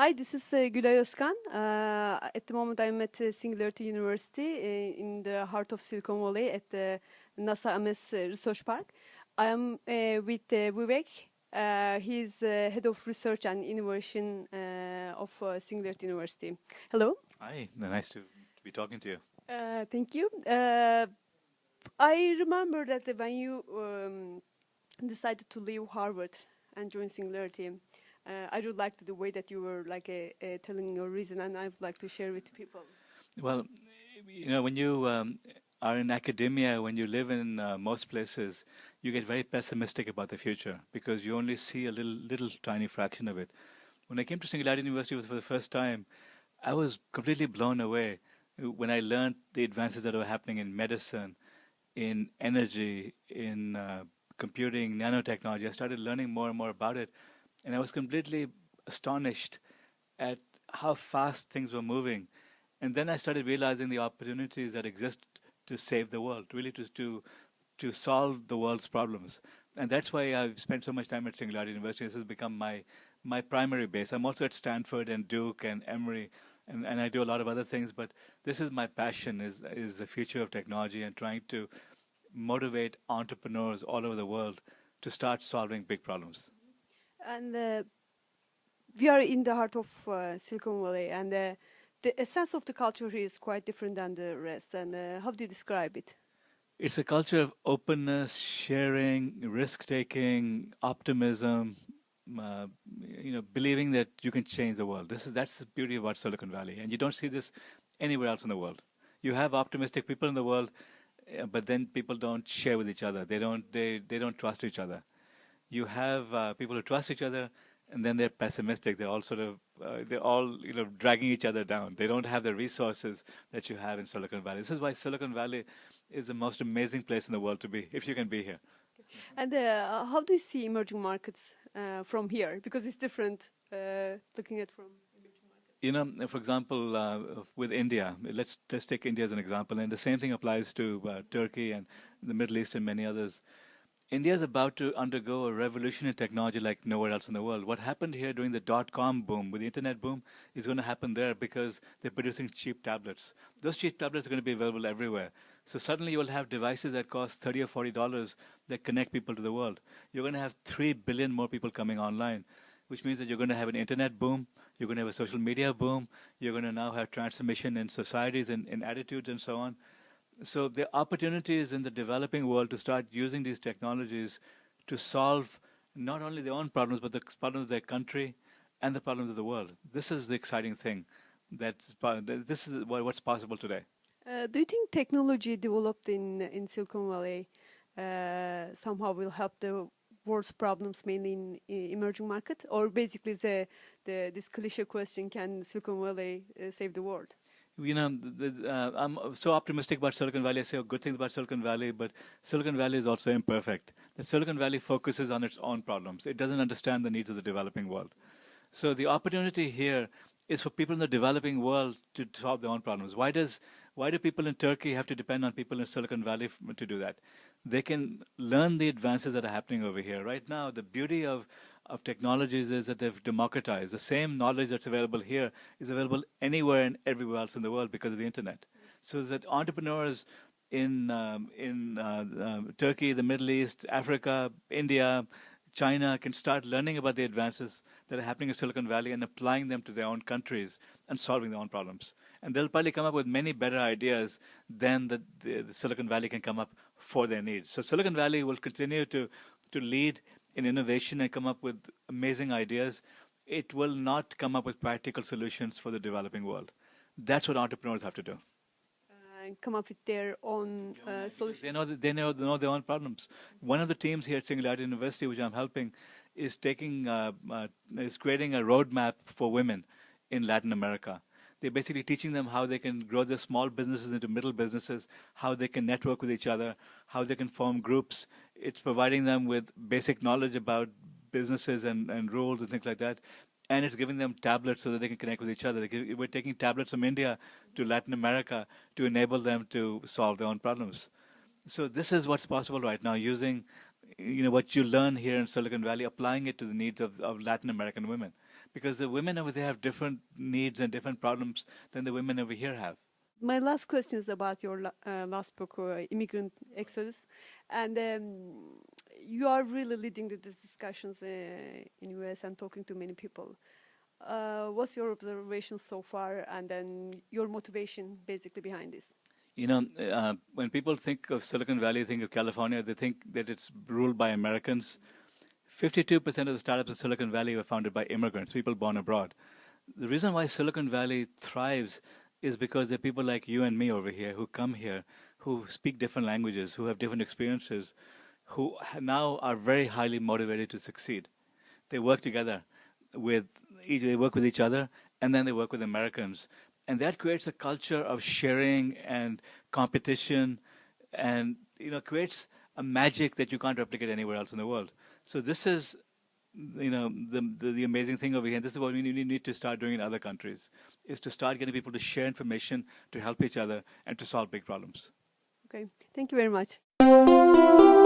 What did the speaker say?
Hi, this is uh, Gülay Özkan. Uh, at the moment, I'm at uh, Singularity University uh, in the heart of Silicon Valley at the NASA Ames uh, Research Park. I'm uh, with uh, Vivek. Uh, he's uh, head of research and innovation uh, of uh, Singularity University. Hello. Hi, nice to, be talking to you. Uh, thank you. Uh, I remember that when you um, decided to leave Harvard and join Singularity, uh, I really liked the way that you were like uh, uh, telling your reason, and I would like to share with people. Well, you know, when you um, are in academia, when you live in uh, most places, you get very pessimistic about the future because you only see a little, little tiny fraction of it. When I came to Singularity University for the first time, I was completely blown away uh, when I learned the advances that were happening in medicine, in energy, in uh, computing, nanotechnology. I started learning more and more about it, and I was completely astonished at how fast things were moving. And then I started realizing the opportunities that exist to save the world, really to to to solve the world's problems. And that's why I've spent so much time at Singularity University. This has become my my primary base. I'm also at Stanford and Duke and Emory, and, and I do a lot of other things. But this is my passion: is is the future of technology and trying to motivate entrepreneurs all over the world to start solving big problems. And uh, we are in the heart of uh, Silicon Valley, and uh, the essence of the culture here is quite different than the rest. And uh, how do you describe it? It's a culture of openness, sharing, risk taking, optimism. Uh, you know, believing that you can change the world. This is that's the beauty about Silicon Valley, and you don't see this anywhere else in the world. You have optimistic people in the world, uh, but then people don't share with each other. They don't they they don't trust each other. You have uh, people who trust each other, and then they're pessimistic. They're all sort of uh, they're all you know dragging each other down. They don't have the resources that you have in Silicon Valley. This is why Silicon Valley is the most amazing place in the world to be if you can be here. And uh, how do you see emerging markets uh, from here? Because it's different uh, looking at from emerging markets. You know, for example, uh, with India, let's let's take India as an example, and the same thing applies to uh, Turkey and the Middle East and many others. India is about to undergo a revolution in technology like nowhere else in the world. What happened here during the dot-com boom, with the internet boom, is going to happen there because they're producing cheap tablets. Those cheap tablets are going to be available everywhere. So suddenly you will have devices that cost 30 or 40 dollars that connect people to the world. You're going to have 3 billion more people coming online, which means that you're going to have an internet boom, you're going to have a social media boom, you're going to now have transformation in societies and in attitudes and so on. So the opportunities in the developing world to start using these technologies to solve not only their own problems, but the problems of their country and the problems of the world. This is the exciting thing. That's, this is what's possible today. Uh, do you think technology developed in in Silicon Valley uh, somehow will help the world's problems mainly in, in emerging markets, or basically the, the this cliche question: Can Silicon Valley uh, save the world? You know, uh, I'm so optimistic about Silicon Valley. I say good things about Silicon Valley, but Silicon Valley is also imperfect. The Silicon Valley focuses on its own problems. It doesn't understand the needs of the developing world. So the opportunity here is for people in the developing world to solve their own problems. Why does why do people in Turkey have to depend on people in Silicon Valley to do that? They can learn the advances that are happening over here. Right now, the beauty of, of technologies is that they've democratized. The same knowledge that's available here is available anywhere and everywhere else in the world because of the internet. So that entrepreneurs in um, in uh, uh, Turkey, the Middle East, Africa, India, China can start learning about the advances that are happening in Silicon Valley and applying them to their own countries and solving their own problems and they'll probably come up with many better ideas than the, the, the, Silicon Valley can come up for their needs. So Silicon Valley will continue to to lead in innovation and come up with amazing ideas. It will not come up with practical solutions for the developing world. That's what entrepreneurs have to do. Uh, come up with their own uh, solutions. They know they know, they know their own problems. One of the teams here at Singularity University, which I'm helping, is taking uh, uh is creating a roadmap for women in Latin America they're basically teaching them how they can grow their small businesses into middle businesses, how they can network with each other, how they can form groups. It's providing them with basic knowledge about businesses and, and rules and things like that. And it's giving them tablets so that they can connect with each other. We're taking tablets from India to Latin America to enable them to solve their own problems. So this is what's possible right now, using you know what you learn here in Silicon Valley, applying it to the needs of, of Latin American women because the women over there have different needs and different problems than the women over here have. My last question is about your uh, last book, uh, Immigrant Exodus, and um, you are really leading these discussions uh, in the US and talking to many people. Uh, what's your observation so far, and then your motivation basically behind this? You know, uh, when people think of Silicon Valley, think of California, they think that it's ruled by Americans. 52% of the startups in Silicon Valley were founded by immigrants, people born abroad. The reason why Silicon Valley thrives is because there are people like you and me over here who come here, who speak different languages, who have different experiences, who now are very highly motivated to succeed. They work together with each, they work with each other, and then they work with Americans, and that creates a culture of sharing and competition, and you know creates a magic that you can't replicate anywhere else in the world. So this is you know the, the, the amazing thing over here and this is what we need, need to start doing in other countries is to start getting people to share information to help each other and to solve big problems Okay, thank you very much.